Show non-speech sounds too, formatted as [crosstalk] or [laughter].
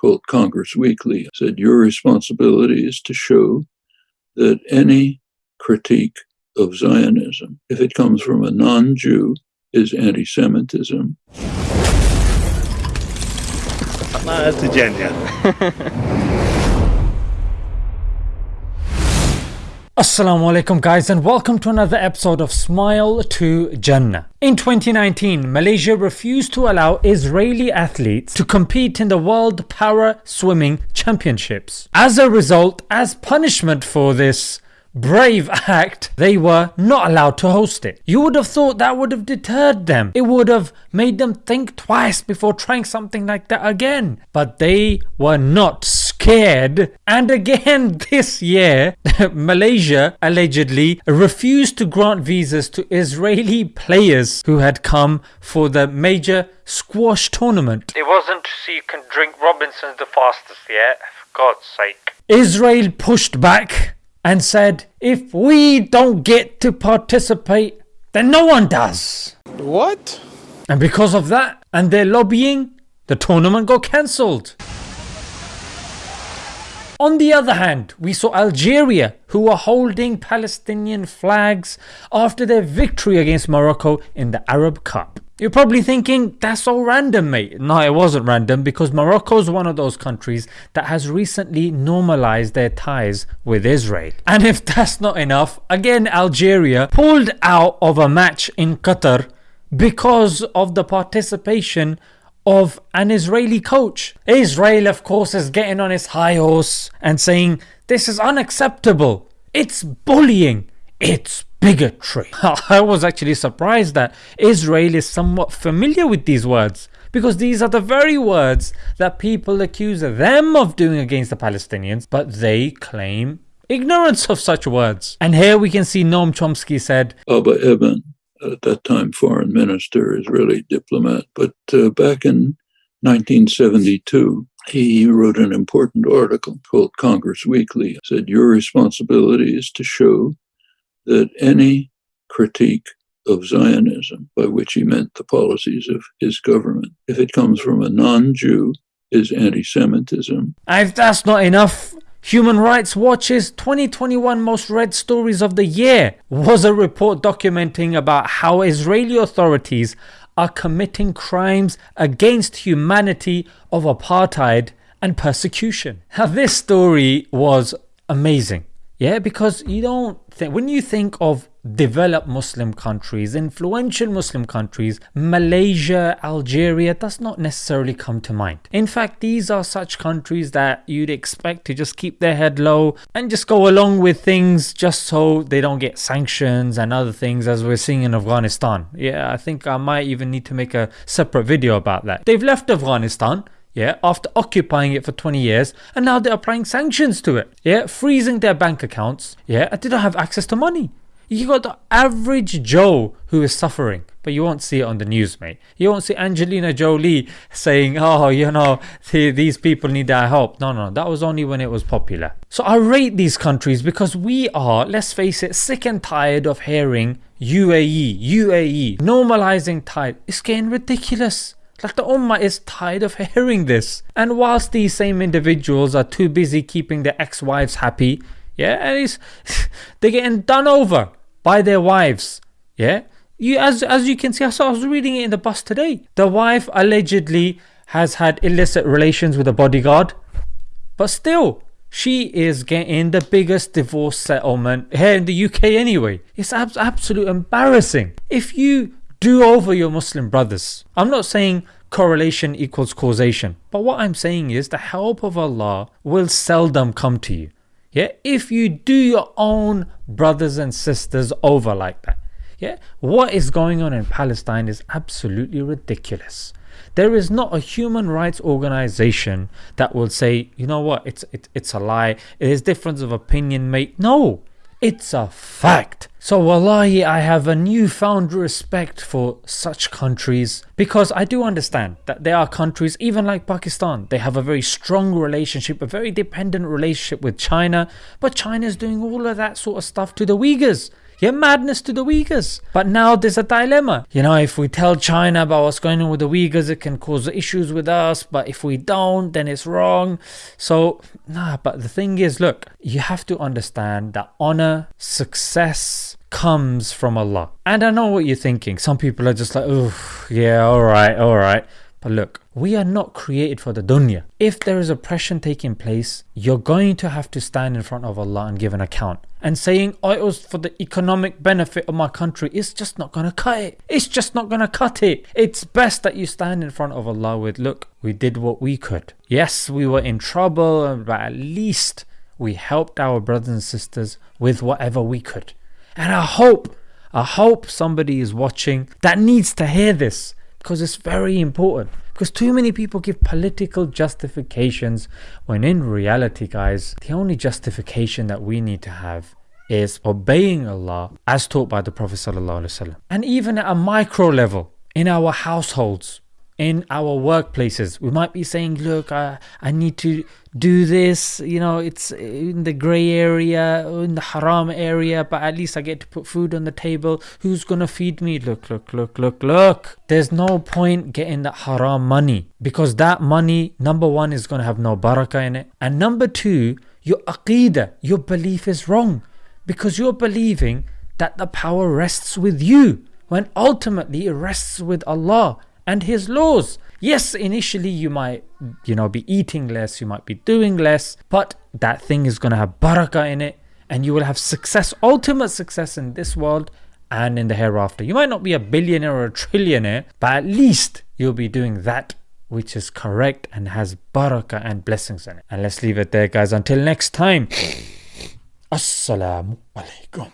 called Congress Weekly said your responsibility is to show that any critique of Zionism, if it comes from a non Jew, is anti Semitism. That's a genius. [laughs] Assalamu alaikum guys and welcome to another episode of Smile to Jannah. In 2019, Malaysia refused to allow Israeli athletes to compete in the World Para Swimming Championships. As a result, as punishment for this, brave [laughs] act, they were not allowed to host it. You would have thought that would have deterred them. It would have made them think twice before trying something like that again. But they were not scared. And again [laughs] this year, [laughs] Malaysia allegedly refused to grant visas to Israeli players who had come for the major squash tournament. It wasn't so you can drink Robinson's the fastest yet, for God's sake. Israel pushed back and said, if we don't get to participate, then no one does. What? And because of that and their lobbying, the tournament got cancelled. On the other hand, we saw Algeria, who were holding Palestinian flags after their victory against Morocco in the Arab Cup. You're probably thinking, that's all random, mate. No, it wasn't random because Morocco is one of those countries that has recently normalized their ties with Israel. And if that's not enough, again, Algeria pulled out of a match in Qatar because of the participation of an Israeli coach. Israel, of course, is getting on his high horse and saying, This is unacceptable. It's bullying. It's bigotry. [laughs] I was actually surprised that Israel is somewhat familiar with these words because these are the very words that people accuse them of doing against the Palestinians, but they claim ignorance of such words. And here we can see Noam Chomsky said, Eban at that time foreign minister, Israeli diplomat. But uh, back in 1972, he wrote an important article called Congress Weekly. said, Your responsibility is to show that any critique of Zionism, by which he meant the policies of his government, if it comes from a non Jew, is anti Semitism. If that's not enough, Human Rights Watch's 2021 most read stories of the year was a report documenting about how Israeli authorities are committing crimes against humanity of apartheid and persecution. Now this story was amazing. Yeah, because you don't think, when you think of developed Muslim countries, influential Muslim countries, Malaysia, Algeria does not necessarily come to mind. In fact, these are such countries that you'd expect to just keep their head low and just go along with things just so they don't get sanctions and other things as we're seeing in Afghanistan. Yeah, I think I might even need to make a separate video about that. They've left Afghanistan yeah, after occupying it for 20 years, and now they're applying sanctions to it, yeah, freezing their bank accounts, yeah, and they don't have access to money. You got the average Joe who is suffering, but you won't see it on the news, mate. You won't see Angelina Jolie saying, oh, you know, these people need our help. No, no, that was only when it was popular. So I rate these countries because we are, let's face it, sick and tired of hearing UAE, UAE, normalizing tide. It's getting ridiculous. Like the Ummah is tired of hearing this. And whilst these same individuals are too busy keeping their ex-wives happy, yeah, and [laughs] they're getting done over by their wives. Yeah. You as as you can see, I saw I was reading it in the bus today. The wife allegedly has had illicit relations with a bodyguard, but still she is getting the biggest divorce settlement here in the UK anyway. It's ab- absolute embarrassing. If you do over your Muslim brothers. I'm not saying correlation equals causation, but what I'm saying is the help of Allah will seldom come to you. Yeah, if you do your own brothers and sisters over like that. Yeah, what is going on in Palestine is absolutely ridiculous. There is not a human rights organization that will say, you know what, it's it, it's a lie. It is difference of opinion, mate. No, it's a fact. So wallahi I have a newfound respect for such countries because I do understand that there are countries even like Pakistan they have a very strong relationship a very dependent relationship with China but China is doing all of that sort of stuff to the Uyghurs You're madness to the Uyghurs. But now there's a dilemma. You know, if we tell China about what's going on with the Uyghurs, it can cause issues with us. But if we don't, then it's wrong. So, nah, but the thing is, look, you have to understand that honor, success, comes from Allah. And I know what you're thinking. Some people are just like, oh, yeah, all right, all right. But look, we are not created for the dunya. If there is oppression taking place, you're going to have to stand in front of Allah and give an account. And saying, oh, it was for the economic benefit of my country, it's just not going to cut it. It's just not going to cut it. It's best that you stand in front of Allah with, look, we did what we could. Yes, we were in trouble, but at least we helped our brothers and sisters with whatever we could. And I hope, I hope somebody is watching that needs to hear this because it's very important. Because too many people give political justifications when in reality, guys, the only justification that we need to have is obeying Allah as taught by the Prophet. And even at a micro level in our households, in our workplaces. We might be saying look I, I need to do this you know it's in the gray area in the haram area but at least i get to put food on the table. Who's gonna feed me? Look look look look look. There's no point getting that haram money because that money number one is gonna have no barakah in it. And number two your aqidah your belief is wrong because you're believing that the power rests with you when ultimately it rests with allah and his laws. Yes, initially you might, you know, be eating less, you might be doing less, but that thing is going to have barakah in it and you will have success, ultimate success in this world and in the hereafter. You might not be a billionaire or a trillionaire, but at least you'll be doing that which is correct and has barakah and blessings in it. And let's leave it there, guys. Until next time. [sniffs] Assalamu alaikum.